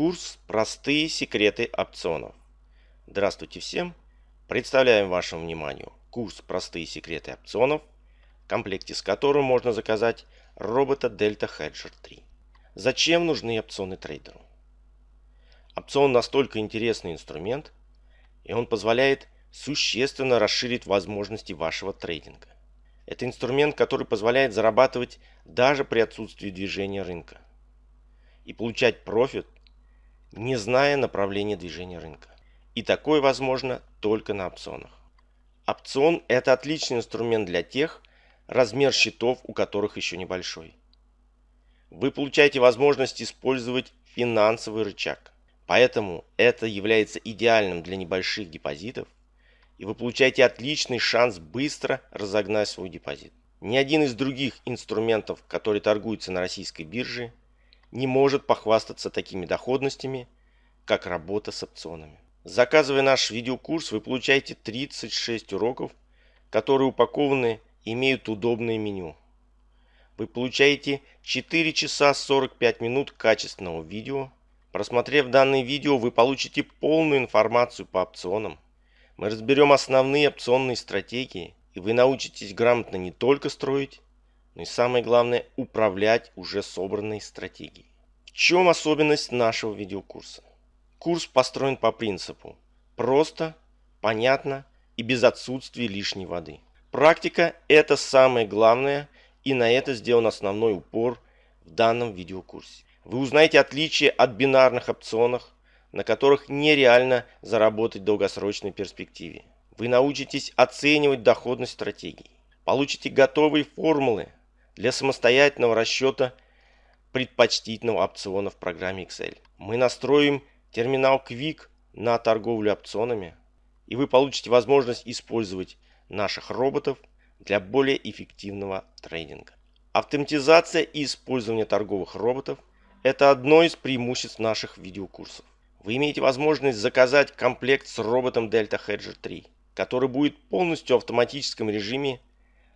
Курс «Простые секреты опционов». Здравствуйте всем! Представляем вашему вниманию курс «Простые секреты опционов», в комплекте с которым можно заказать робота Delta Hedger 3. Зачем нужны опционы трейдеру? Опцион настолько интересный инструмент, и он позволяет существенно расширить возможности вашего трейдинга. Это инструмент, который позволяет зарабатывать даже при отсутствии движения рынка и получать профит, не зная направления движения рынка. И такое возможно только на опционах. Опцион – это отличный инструмент для тех, размер счетов у которых еще небольшой. Вы получаете возможность использовать финансовый рычаг. Поэтому это является идеальным для небольших депозитов и вы получаете отличный шанс быстро разогнать свой депозит. Ни один из других инструментов, которые торгуются на российской бирже, не может похвастаться такими доходностями, как работа с опционами. Заказывая наш видеокурс, вы получаете 36 уроков, которые упакованы и имеют удобное меню. Вы получаете 4 часа 45 минут качественного видео. Просмотрев данное видео, вы получите полную информацию по опционам, мы разберем основные опционные стратегии, и вы научитесь грамотно не только строить, но и самое главное управлять уже собранной стратегией. В чем особенность нашего видеокурса? Курс построен по принципу просто, понятно и без отсутствия лишней воды. Практика – это самое главное, и на это сделан основной упор в данном видеокурсе. Вы узнаете отличия от бинарных опционов, на которых нереально заработать в долгосрочной перспективе. Вы научитесь оценивать доходность стратегий. Получите готовые формулы для самостоятельного расчета предпочтительного опциона в программе Excel. Мы настроим терминал Quick на торговлю опционами, и вы получите возможность использовать наших роботов для более эффективного трейдинга. Автоматизация и использование торговых роботов – это одно из преимуществ наших видеокурсов. Вы имеете возможность заказать комплект с роботом Delta Hedger 3, который будет полностью в автоматическом режиме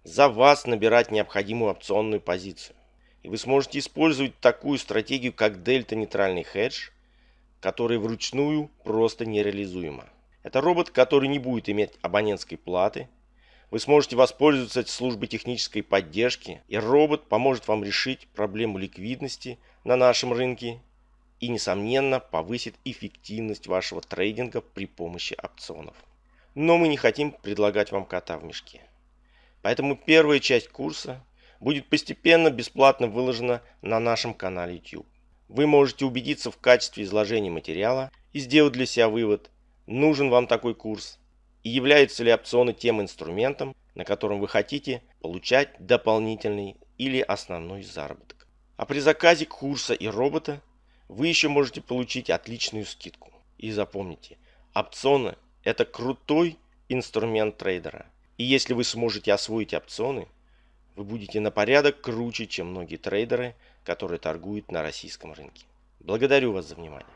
за вас набирать необходимую опционную позицию. И вы сможете использовать такую стратегию, как Delta нейтральный хедж, которая вручную просто нереализуема. Это робот, который не будет иметь абонентской платы. Вы сможете воспользоваться службой технической поддержки, и робот поможет вам решить проблему ликвидности на нашем рынке и, несомненно, повысит эффективность вашего трейдинга при помощи опционов. Но мы не хотим предлагать вам кота в мешке. Поэтому первая часть курса будет постепенно бесплатно выложена на нашем канале YouTube. Вы можете убедиться в качестве изложения материала и сделать для себя вывод, нужен вам такой курс и являются ли опционы тем инструментом, на котором вы хотите получать дополнительный или основной заработок. А при заказе курса и робота вы еще можете получить отличную скидку. И запомните, опционы – это крутой инструмент трейдера. И если вы сможете освоить опционы, вы будете на порядок круче, чем многие трейдеры, которые торгуют на российском рынке. Благодарю вас за внимание.